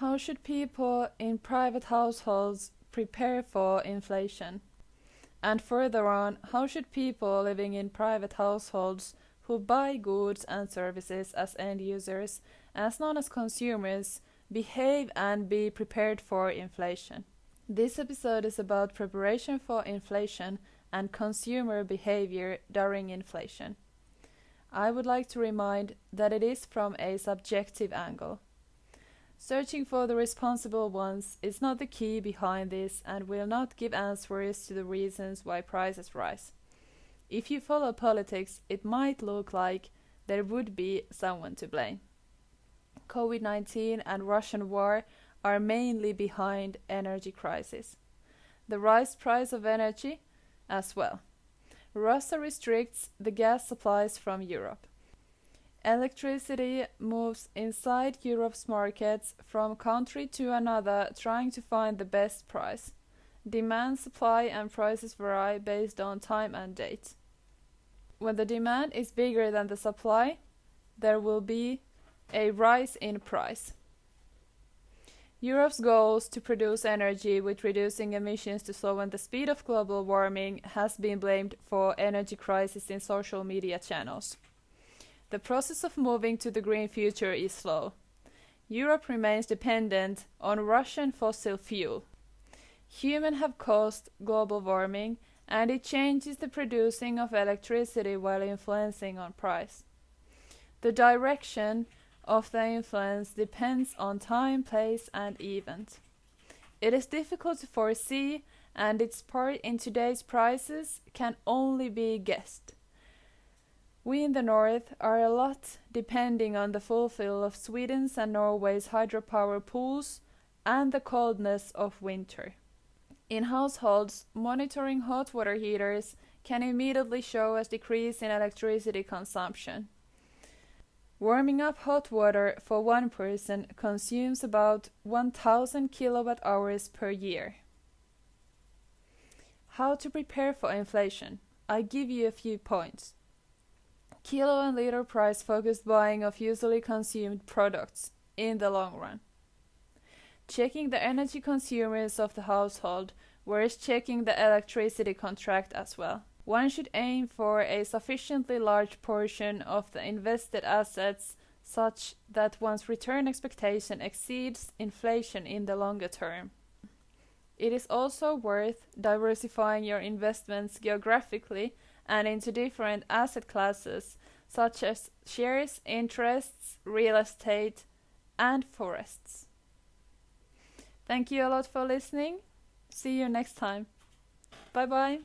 How should people in private households prepare for inflation? And further on, how should people living in private households who buy goods and services as end users, as known as consumers, behave and be prepared for inflation? This episode is about preparation for inflation and consumer behavior during inflation. I would like to remind that it is from a subjective angle. Searching for the responsible ones is not the key behind this and will not give answers to the reasons why prices rise. If you follow politics, it might look like there would be someone to blame. COVID 19 and Russian war are mainly behind energy crisis. The rise price of energy as well. Russia restricts the gas supplies from Europe. Electricity moves inside Europe's markets from country to another trying to find the best price. Demand, supply and prices vary based on time and date. When the demand is bigger than the supply, there will be a rise in price. Europe's goals to produce energy with reducing emissions to slow the speed of global warming has been blamed for energy crisis in social media channels. The process of moving to the green future is slow. Europe remains dependent on Russian fossil fuel. Humans have caused global warming and it changes the producing of electricity while influencing on price. The direction of the influence depends on time, place, and event. It is difficult to foresee, and its part in today's prices can only be guessed. We in the north are a lot depending on the fulfill of Sweden's and Norway's hydropower pools and the coldness of winter. In households, monitoring hot water heaters can immediately show a decrease in electricity consumption. Warming up hot water for one person consumes about 1000 kilowatt hours per year. How to prepare for inflation? I give you a few points. Kilo and liter price focused buying of usually consumed products in the long run. Checking the energy consumers of the household, whereas checking the electricity contract as well one should aim for a sufficiently large portion of the invested assets such that one's return expectation exceeds inflation in the longer term. It is also worth diversifying your investments geographically and into different asset classes such as shares, interests, real estate, and forests. Thank you a lot for listening. See you next time. Bye bye.